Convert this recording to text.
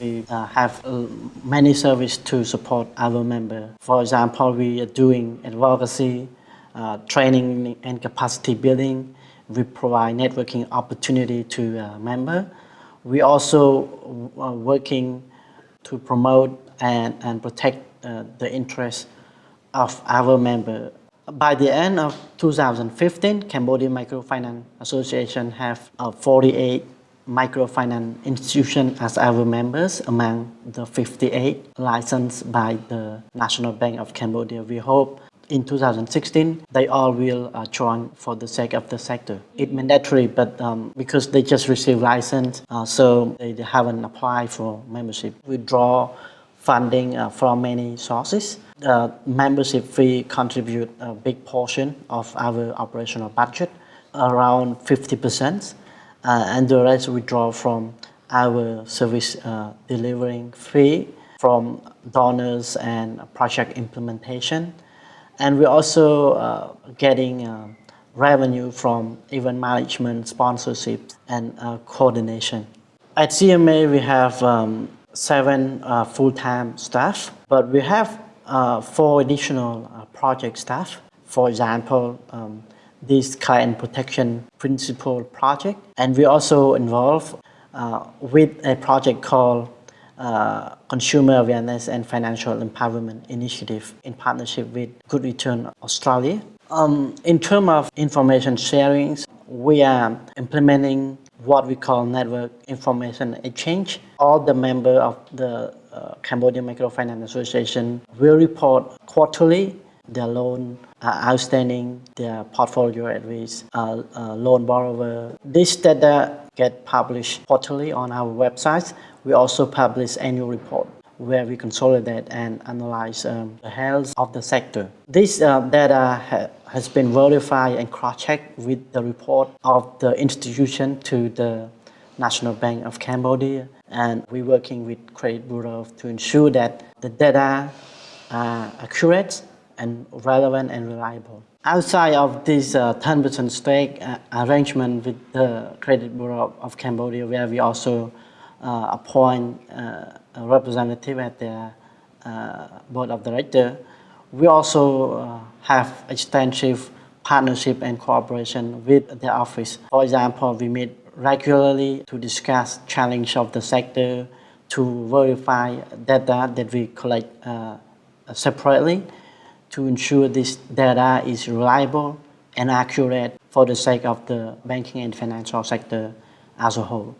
We uh, have uh, many services to support our member. For example, we are doing advocacy, uh, training and capacity building. We provide networking opportunity to uh, member. We also are working to promote and, and protect uh, the interests of our member. By the end of 2015, Cambodia Microfinance Association have uh, 48 microfinance institutions as our members among the 58 licensed by the National Bank of Cambodia. We hope in 2016 they all will uh, join for the sake of the sector. It's mandatory but um, because they just received license uh, so they haven't applied for membership. We draw funding uh, from many sources. The membership fee contribute a big portion of our operational budget, around 50 percent and the rest we draw from our service uh, delivering fee from donors and project implementation. And we're also uh, getting uh, revenue from event management, sponsorship, and uh, coordination. At CMA, we have um, seven uh, full-time staff, but we have four additional project staff. For example, um, this client protection principle project. And we also involved uh, with a project called uh, Consumer Awareness and Financial Empowerment Initiative in partnership with Good Return Australia. Um, in terms of information sharing, we are implementing what we call network information exchange. All the members of the uh, Cambodia Microfinance Association will report quarterly their loan outstanding, their portfolio at risk, uh, uh, loan borrower. This data get published quarterly on our website. We also publish annual report where we consolidate and analyze um, the health of the sector. This uh, data ha has been verified and cross-checked with the report of the institution to the National Bank of Cambodia and we're working with Credit Bureau to ensure that the data are accurate and relevant and reliable. Outside of this 10% uh, stake uh, arrangement with the Credit Bureau of Cambodia, where we also uh, appoint uh, a representative at the uh, board of directors, we also uh, have extensive partnership and cooperation with the office. For example, we meet regularly to discuss challenge of the sector, to verify data that we collect separately, to ensure this data is reliable and accurate for the sake of the banking and financial sector as a whole.